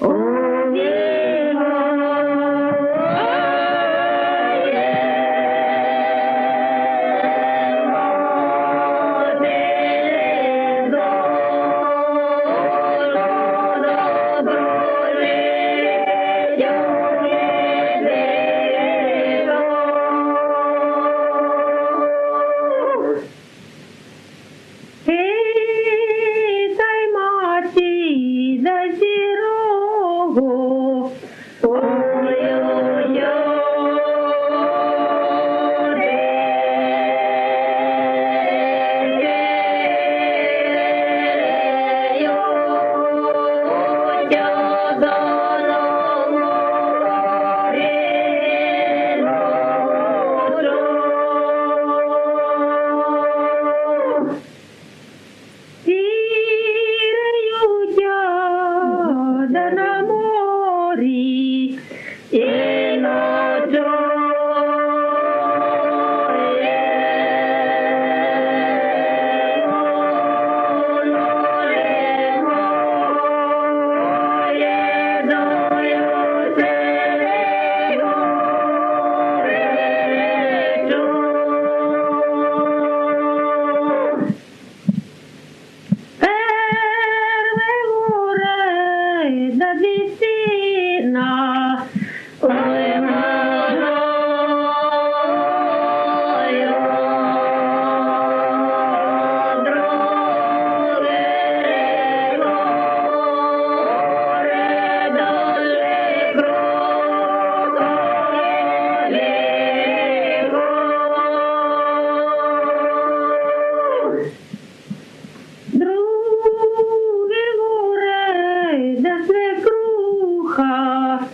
ô oh. Vardhana Mori. духа.